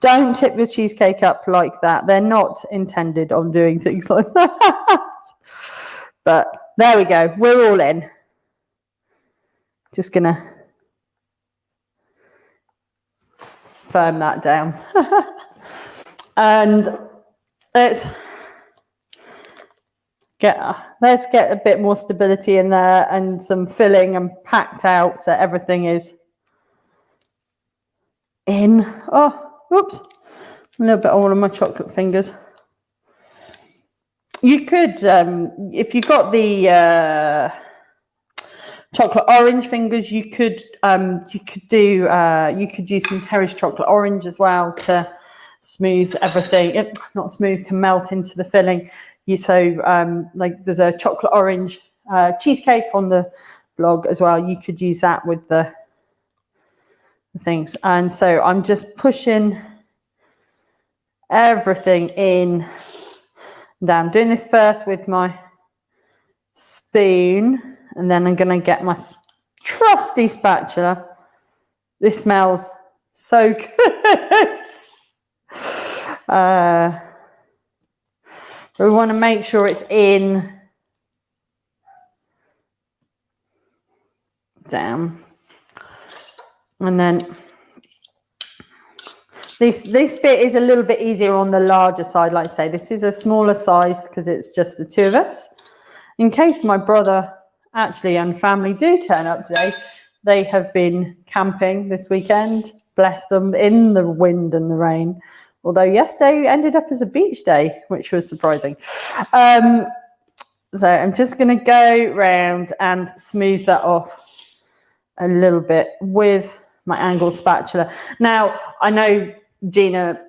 Don't tip your cheesecake up like that. They're not intended on doing things like that. but there we go. We're all in. Just going to firm that down. and let's get let's get a bit more stability in there and some filling and packed out so everything is in. Oh, oops, a little bit all on my chocolate fingers. You could, um, if you got the uh, chocolate orange fingers, you could um, you could do uh, you could use some Terry's chocolate orange as well to smooth everything. It, not smooth to melt into the filling. You so um, like there's a chocolate orange uh, cheesecake on the blog as well. You could use that with the things. And so I'm just pushing everything in down. doing this first with my spoon, and then I'm going to get my trusty spatula. This smells so good. Uh, we want to make sure it's in down. And then this, this bit is a little bit easier on the larger side, like I say. This is a smaller size because it's just the two of us. In case my brother actually and family do turn up today, they have been camping this weekend, bless them, in the wind and the rain although yesterday ended up as a beach day, which was surprising. Um, so I'm just going to go round and smooth that off a little bit with my angled spatula. Now, I know Gina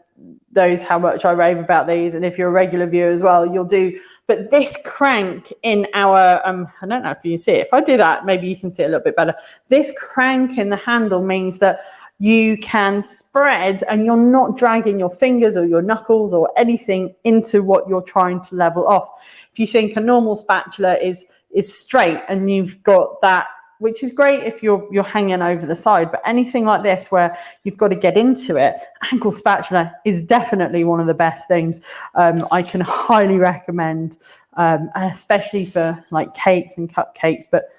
knows how much I rave about these, and if you're a regular viewer as well, you'll do. But this crank in our, um, I don't know if you can see it. If I do that, maybe you can see it a little bit better. This crank in the handle means that you can spread and you're not dragging your fingers or your knuckles or anything into what you're trying to level off. If you think a normal spatula is, is straight and you've got that which is great if you're you're hanging over the side but anything like this where you've got to get into it angled spatula is definitely one of the best things. Um, i can highly recommend um, especially for like cakes and cupcakes but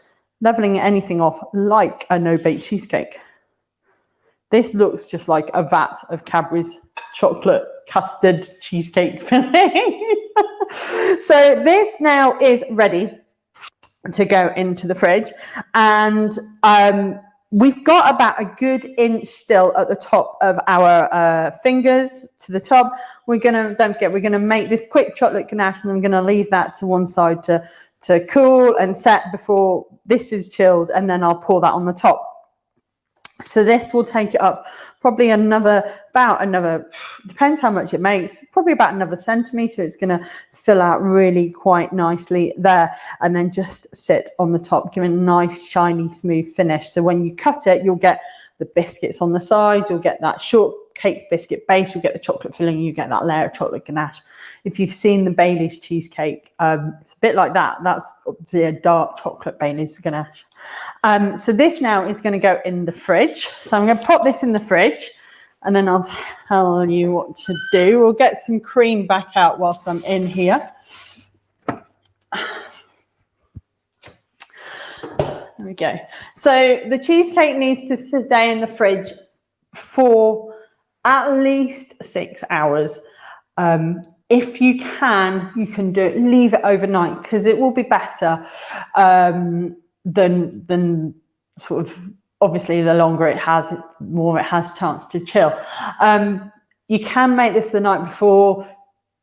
leveling anything off like a no bake cheesecake. This looks just like a vat of Cadbury's chocolate custard cheesecake filling. so this now is ready to go into the fridge and um, we've got about a good inch still at the top of our uh, fingers to the top. We're gonna, don't forget, we're gonna make this quick chocolate ganache and I'm gonna leave that to one side to, to cool and set before this is chilled and then I'll pour that on the top. So this will take it up probably another, about another, depends how much it makes, probably about another centimetre. It's going to fill out really quite nicely there and then just sit on the top, giving a nice, shiny, smooth finish. So when you cut it, you'll get the biscuits on the side, you'll get that short cake biscuit base, you'll get the chocolate filling, you get that layer of chocolate ganache. If you've seen the Bailey's cheesecake, um, it's a bit like that. That's obviously a dark chocolate Bailey's ganache. Um, so this now is going to go in the fridge. So I'm going to pop this in the fridge and then I'll tell you what to do. We'll get some cream back out whilst I'm in here. There we go. So the cheesecake needs to stay in the fridge for at least six hours. Um, if you can, you can do it, leave it overnight because it will be better um, than, than sort of, obviously the longer it has, the more it has chance to chill. Um, you can make this the night before,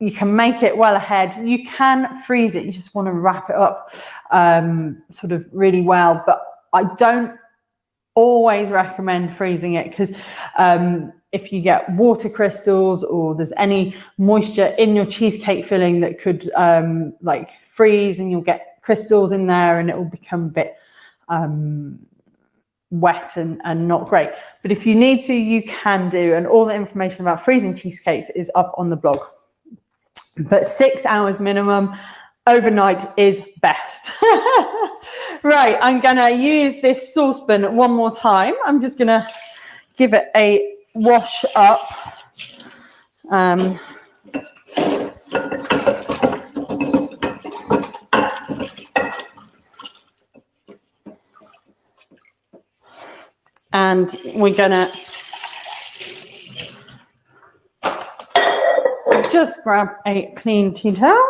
you can make it well ahead. You can freeze it. You just want to wrap it up um, sort of really well. But I don't always recommend freezing it because um, if you get water crystals or there's any moisture in your cheesecake filling that could um, like freeze and you'll get crystals in there and it will become a bit um, wet and, and not great. But if you need to, you can do. And all the information about freezing cheesecakes is up on the blog. But six hours minimum overnight is best. right, I'm gonna use this saucepan one more time. I'm just gonna give it a wash up. Um, and we're gonna just grab a clean tea towel.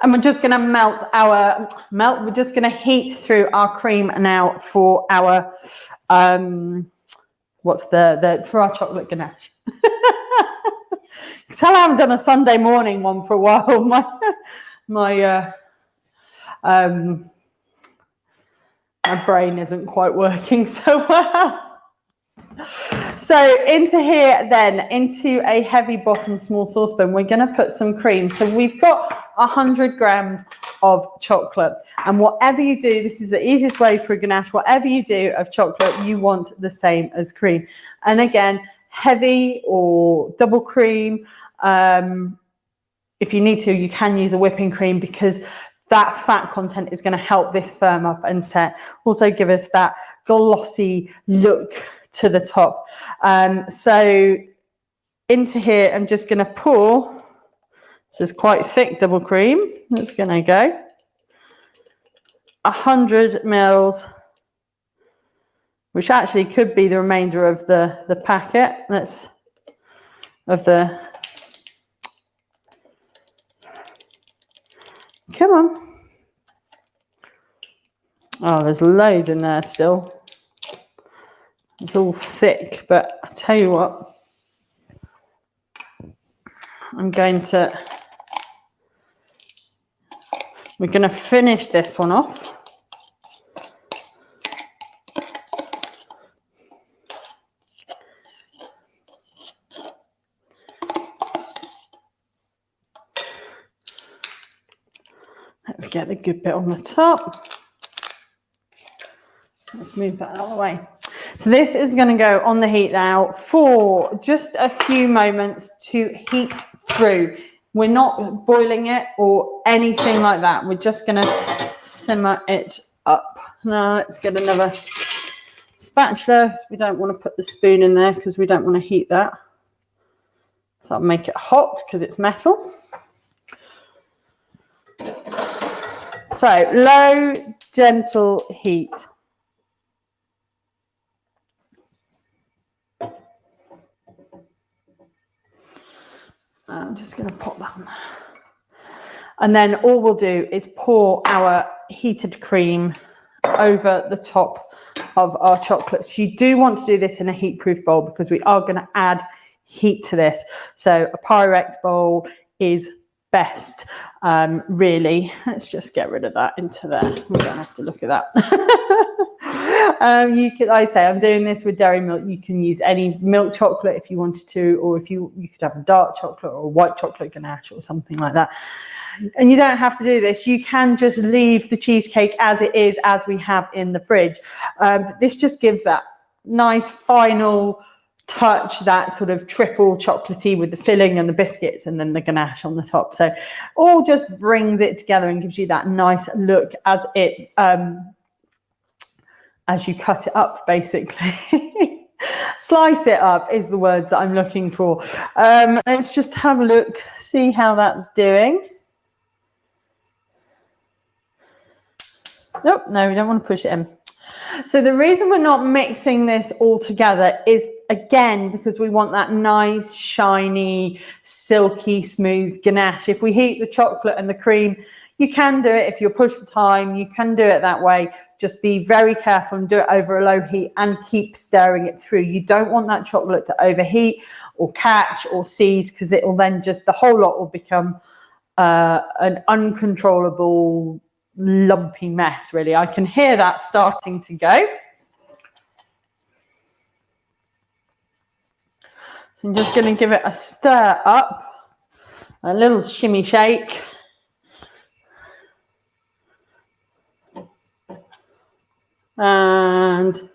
And we're just going to melt our melt. We're just going to heat through our cream now for our um, what's the the for our chocolate ganache. Tell I haven't done a Sunday morning one for a while. My my uh, um, my brain isn't quite working so well. So into here then, into a heavy bottom small saucepan, we're going to put some cream. So we've got 100 grams of chocolate. And whatever you do, this is the easiest way for a ganache, whatever you do of chocolate, you want the same as cream. And again, heavy or double cream. Um, if you need to, you can use a whipping cream because that fat content is going to help this firm up and set. Also give us that glossy look to the top. Um, so into here, I'm just going to pour. This is quite thick double cream. It's going to go. 100 mils, which actually could be the remainder of the, the packet. That's of the Come on. Oh, there's loads in there still. It's all thick, but I tell you what, I'm going to, we're going to finish this one off. Let me get the good bit on the top. Let's move that out of the way. So this is going to go on the heat now for just a few moments to heat through. We're not boiling it or anything like that. We're just going to simmer it up. Now let's get another spatula. We don't want to put the spoon in there because we don't want to heat that. So I'll make it hot because it's metal. So low, gentle heat. I'm just going to pop that on there. And then all we'll do is pour our heated cream over the top of our chocolates. You do want to do this in a heat-proof bowl because we are going to add heat to this. So a Pyrex bowl is best, um, really. Let's just get rid of that into there. We don't have to look at that. um, you could, I say, I'm doing this with dairy milk. You can use any milk chocolate if you wanted to, or if you, you could have a dark chocolate or white chocolate ganache or something like that. And you don't have to do this. You can just leave the cheesecake as it is, as we have in the fridge. Um, this just gives that nice final touch that sort of triple chocolatey with the filling and the biscuits and then the ganache on the top. So all just brings it together and gives you that nice look as it um, as you cut it up, basically. Slice it up is the words that I'm looking for. Um, let's just have a look, see how that's doing. Nope, no, we don't want to push it in. So the reason we're not mixing this all together is again because we want that nice, shiny, silky, smooth ganache. If we heat the chocolate and the cream, you can do it if you're pushed for time. You can do it that way. Just be very careful and do it over a low heat and keep stirring it through. You don't want that chocolate to overheat or catch or seize because it will then just, the whole lot will become uh, an uncontrollable lumpy mess, really. I can hear that starting to go. I'm just going to give it a stir up, a little shimmy shake. And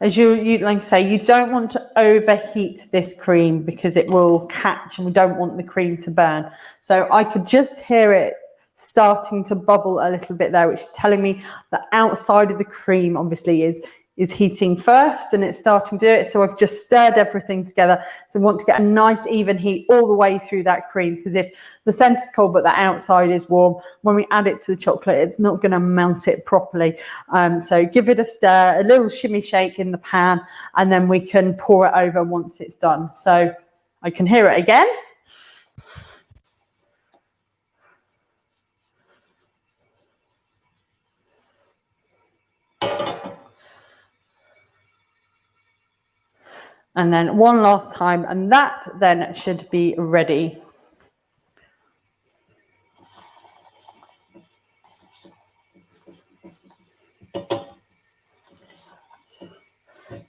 as you, you like I say, you don't want to overheat this cream because it will catch and we don't want the cream to burn. So I could just hear it starting to bubble a little bit there, which is telling me the outside of the cream obviously is is heating first and it's starting to do it. So I've just stirred everything together. So I want to get a nice even heat all the way through that cream because if the center's cold but the outside is warm, when we add it to the chocolate, it's not going to melt it properly. Um, so give it a stir, a little shimmy shake in the pan, and then we can pour it over once it's done. So I can hear it again. And then one last time and that then should be ready.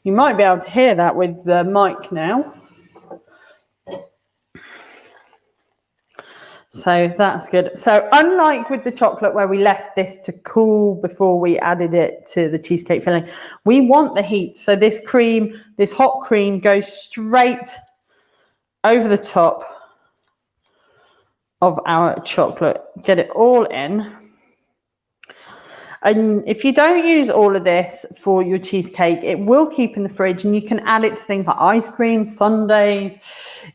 You might be able to hear that with the mic now. So that's good. So unlike with the chocolate where we left this to cool before we added it to the cheesecake filling, we want the heat. So this cream, this hot cream goes straight over the top of our chocolate. Get it all in. And if you don't use all of this for your cheesecake, it will keep in the fridge and you can add it to things like ice cream, sundaes,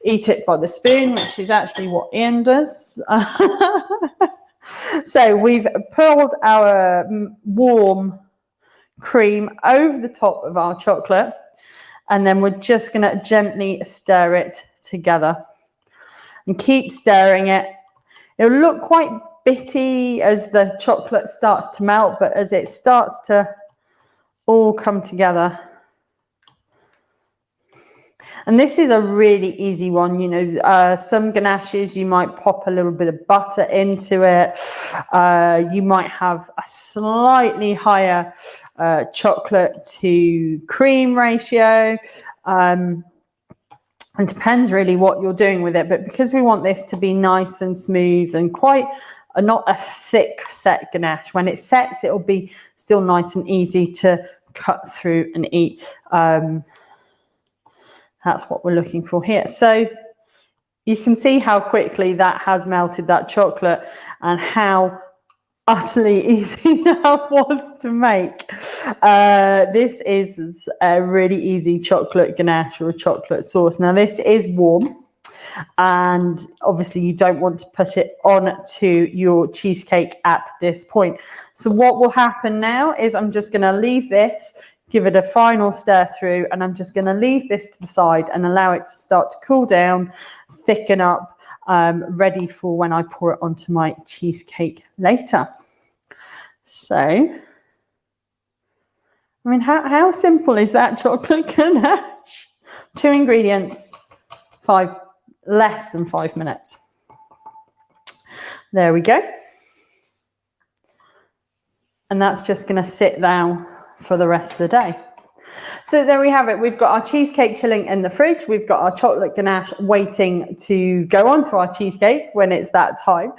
eat it by the spoon, which is actually what Ian does. so we've poured our mm, warm cream over the top of our chocolate and then we're just going to gently stir it together and keep stirring it. It'll look quite bitty as the chocolate starts to melt, but as it starts to all come together. And this is a really easy one. You know, uh, some ganaches, you might pop a little bit of butter into it. Uh, you might have a slightly higher uh, chocolate to cream ratio. Um, it depends really what you're doing with it. But because we want this to be nice and smooth and quite not a thick set ganache. When it sets, it'll be still nice and easy to cut through and eat. Um, that's what we're looking for here. So you can see how quickly that has melted that chocolate and how utterly easy that was to make. Uh, this is a really easy chocolate ganache or a chocolate sauce. Now this is warm and obviously you don't want to put it on to your cheesecake at this point. So what will happen now is I'm just going to leave this give it a final stir through and I'm just going to leave this to the side and allow it to start to cool down, thicken up, um, ready for when I pour it onto my cheesecake later. So, I mean, how, how simple is that chocolate ganache? Two ingredients, five less than five minutes. There we go. And that's just going to sit down for the rest of the day. So there we have it. We've got our cheesecake chilling in the fridge. We've got our chocolate ganache waiting to go onto our cheesecake when it's that time.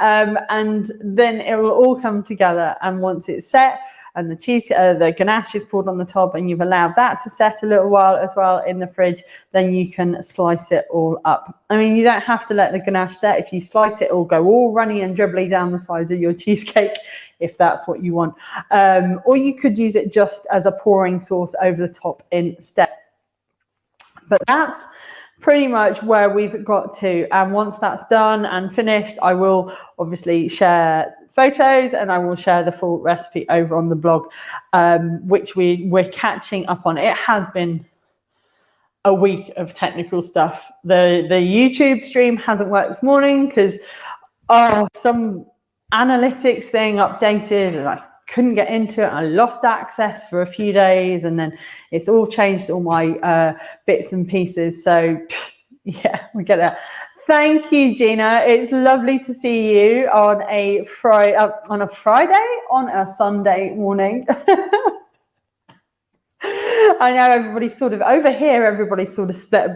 Um, and then it will all come together. And once it's set, and the cheese, uh, the ganache is poured on the top and you've allowed that to set a little while as well in the fridge, then you can slice it all up. I mean, you don't have to let the ganache set. If you slice it, it'll go all runny and dribbly down the sides of your cheesecake if that's what you want. Um, or you could use it just as a pouring sauce over the top instead. But that's pretty much where we've got to. And once that's done and finished, I will obviously share photos and I will share the full recipe over on the blog, um, which we, we're catching up on. It has been a week of technical stuff. The, the YouTube stream hasn't worked this morning because, oh, some analytics thing updated and I couldn't get into it. I lost access for a few days and then it's all changed all my uh, bits and pieces. So yeah, we get it. Thank you, Gina. It's lovely to see you on a Friday, uh, on a Friday, on a Sunday morning. I know everybody's sort of over here. Everybody's sort of split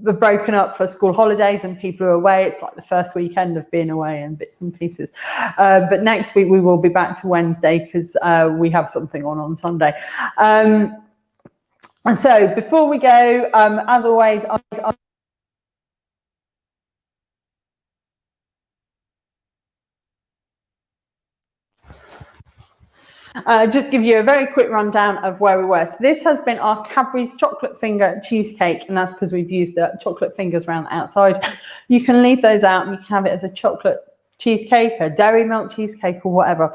broken up for school holidays and people are away. It's like the first weekend of being away and bits and pieces. Uh, but next week we will be back to Wednesday because uh, we have something on on Sunday. Um, and so before we go, um, as always, I, Uh, just give you a very quick rundown of where we were. So this has been our Cadbury's chocolate finger cheesecake, and that's because we've used the chocolate fingers around the outside. You can leave those out and you can have it as a chocolate cheesecake, a dairy milk cheesecake or whatever.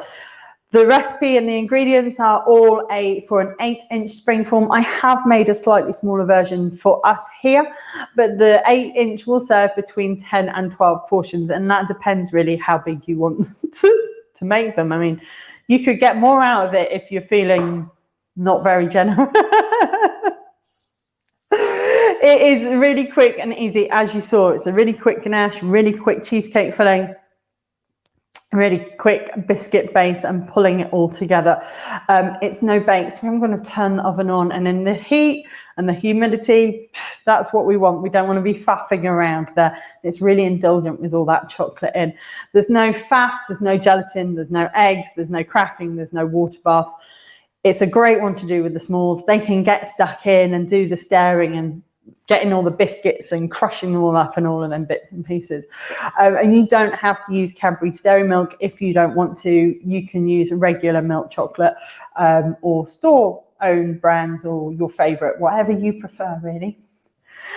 The recipe and the ingredients are all a for an eight inch spring form. I have made a slightly smaller version for us here, but the eight inch will serve between 10 and 12 portions. And that depends really how big you want to, to make them. I mean, you could get more out of it if you're feeling not very generous. it is really quick and easy, as you saw. It's a really quick ganache, really quick cheesecake filling really quick biscuit base and pulling it all together. Um, it's no bake, so I'm going to turn the oven on and in the heat and the humidity, that's what we want. We don't want to be faffing around there. It's really indulgent with all that chocolate in. There's no faff, there's no gelatin, there's no eggs, there's no cracking, there's no water baths. It's a great one to do with the smalls. They can get stuck in and do the stirring and getting all the biscuits and crushing them all up and all of them bits and pieces. Um, and you don't have to use Cadbury's Dairy Milk if you don't want to. You can use regular milk chocolate um, or store own brands or your favorite, whatever you prefer really.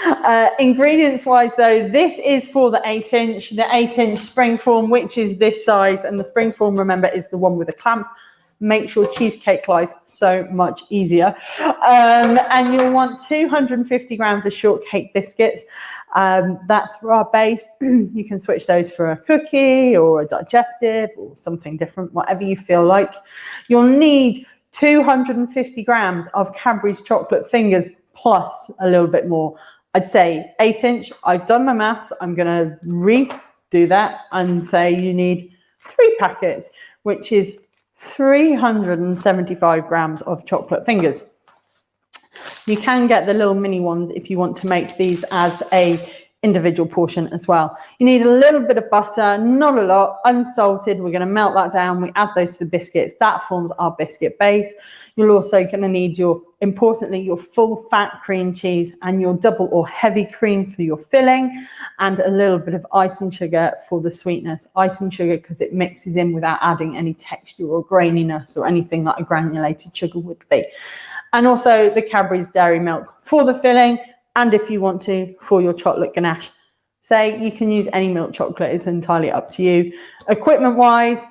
Uh, ingredients wise though, this is for the eight inch, the eight inch spring form, which is this size. And the spring form, remember, is the one with a clamp makes your cheesecake life so much easier. Um, and you'll want 250 grams of shortcake biscuits. Um, that's for our base. you can switch those for a cookie or a digestive or something different, whatever you feel like. You'll need 250 grams of Cadbury's chocolate fingers plus a little bit more. I'd say eight inch. I've done my maths. I'm going to redo that and say you need three packets, which is 375 grams of chocolate fingers. You can get the little mini ones if you want to make these as a individual portion as well. You need a little bit of butter, not a lot, unsalted. We're going to melt that down. We add those to the biscuits. That forms our biscuit base. You're also going to need your, importantly, your full fat cream cheese and your double or heavy cream for your filling and a little bit of icing sugar for the sweetness. Icing sugar because it mixes in without adding any texture or graininess or anything like a granulated sugar would be. And also the Cadbury's dairy milk for the filling and if you want to, for your chocolate ganache. Say you can use any milk chocolate, it's entirely up to you. Equipment wise,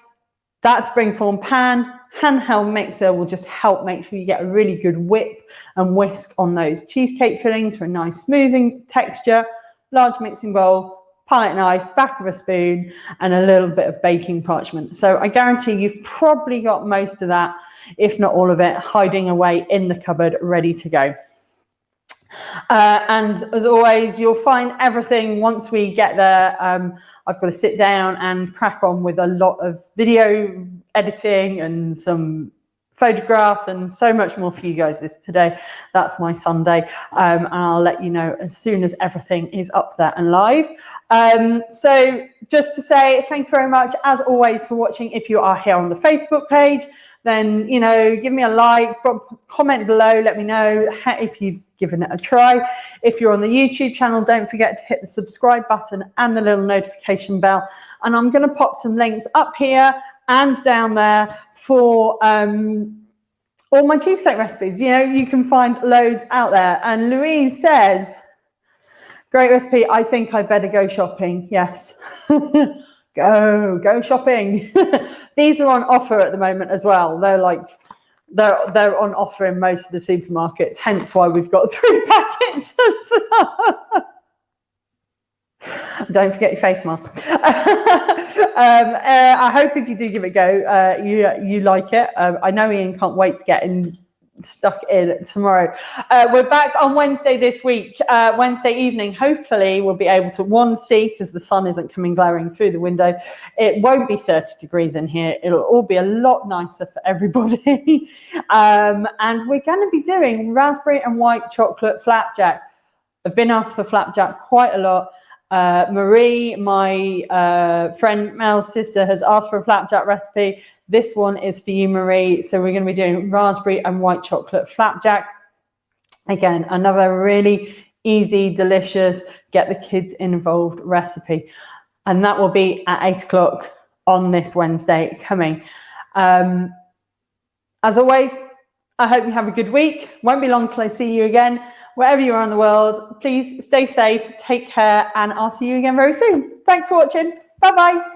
that springform pan, handheld mixer will just help make sure you get a really good whip and whisk on those cheesecake fillings for a nice smoothing texture. Large mixing bowl, palette knife, back of a spoon, and a little bit of baking parchment. So I guarantee you've probably got most of that, if not all of it, hiding away in the cupboard, ready to go. Uh, and as always, you'll find everything once we get there. Um, I've got to sit down and crack on with a lot of video editing and some photographs and so much more for you guys this today. That's my Sunday. Um, and I'll let you know as soon as everything is up there and live. Um, so just to say thank you very much, as always, for watching. If you are here on the Facebook page, then, you know, give me a like, comment below, let me know if you've given it a try. If you're on the YouTube channel, don't forget to hit the subscribe button and the little notification bell. And I'm going to pop some links up here and down there for um, all my cheesecake recipes. You know, you can find loads out there. And Louise says, great recipe. I think I better go shopping. Yes. go, go shopping. These are on offer at the moment as well. They're like, they're, they're on offer in most of the supermarkets, hence why we've got three packets. Don't forget your face mask. um, uh, I hope if you do give it a go, uh, you you like it. Um, I know Ian can't wait to get in stuck in tomorrow. Uh, we're back on Wednesday this week, uh, Wednesday evening. Hopefully we'll be able to one see because the sun isn't coming glaring through the window. It won't be 30 degrees in here. It'll all be a lot nicer for everybody. um, and we're going to be doing raspberry and white chocolate flapjack. I've been asked for flapjack quite a lot. Uh, Marie, my uh, friend Mel's sister, has asked for a flapjack recipe. This one is for you, Marie. So we're going to be doing raspberry and white chocolate flapjack. Again, another really easy, delicious, get the kids involved recipe. And that will be at eight o'clock on this Wednesday coming. Um, as always, I hope you have a good week. Won't be long till I see you again. Wherever you are in the world, please stay safe, take care, and I'll see you again very soon. Thanks for watching. Bye bye.